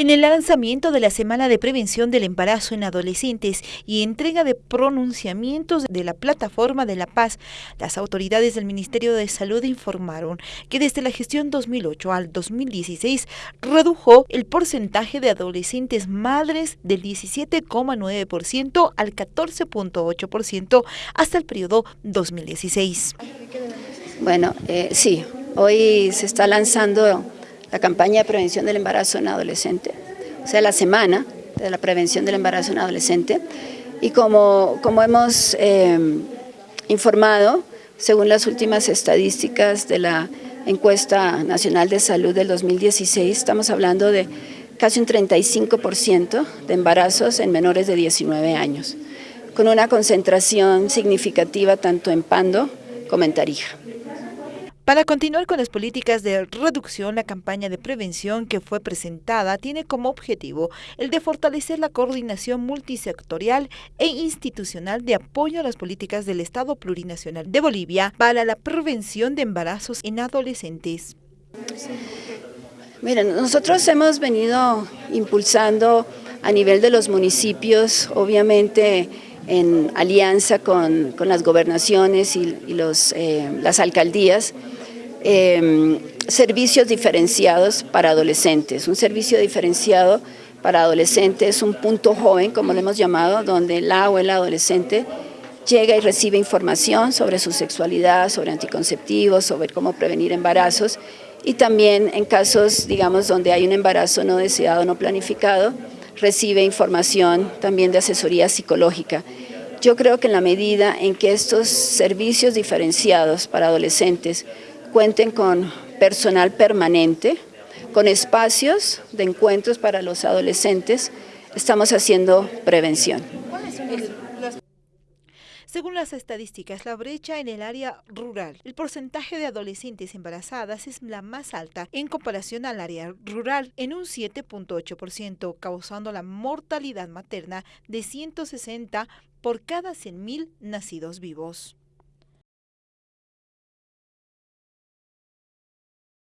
En el lanzamiento de la Semana de Prevención del Embarazo en Adolescentes y entrega de pronunciamientos de la Plataforma de la Paz, las autoridades del Ministerio de Salud informaron que desde la gestión 2008 al 2016 redujo el porcentaje de adolescentes madres del 17,9% al 14,8% hasta el periodo 2016. Bueno, eh, sí, hoy se está lanzando la campaña de prevención del embarazo en adolescente, o sea, la semana de la prevención del embarazo en adolescente. Y como, como hemos eh, informado, según las últimas estadísticas de la encuesta nacional de salud del 2016, estamos hablando de casi un 35% de embarazos en menores de 19 años, con una concentración significativa tanto en Pando como en Tarija. Para continuar con las políticas de reducción, la campaña de prevención que fue presentada tiene como objetivo el de fortalecer la coordinación multisectorial e institucional de apoyo a las políticas del Estado Plurinacional de Bolivia para la prevención de embarazos en adolescentes. Miren, nosotros hemos venido impulsando a nivel de los municipios, obviamente en alianza con, las gobernaciones y, los, eh, las alcaldías, Em, servicios diferenciados para adolescentes. Un servicio diferenciado para adolescentes es un punto joven, como lo hemos llamado, donde la o el adolescente llega y recibe información sobre su sexualidad, sobre anticonceptivos, sobre cómo prevenir embarazos y también en casos, digamos, donde hay un embarazo no deseado, no planificado, recibe información también de asesoría psicológica. Yo creo que en la medida en que estos servicios diferenciados para adolescentes cuenten con personal permanente, con espacios de encuentros para los adolescentes, estamos haciendo prevención. Según las estadísticas, la brecha en el área rural, el porcentaje de adolescentes embarazadas es la más alta en comparación al área rural, en un 7.8%, causando la mortalidad materna de 160 por cada 100.000 nacidos vivos.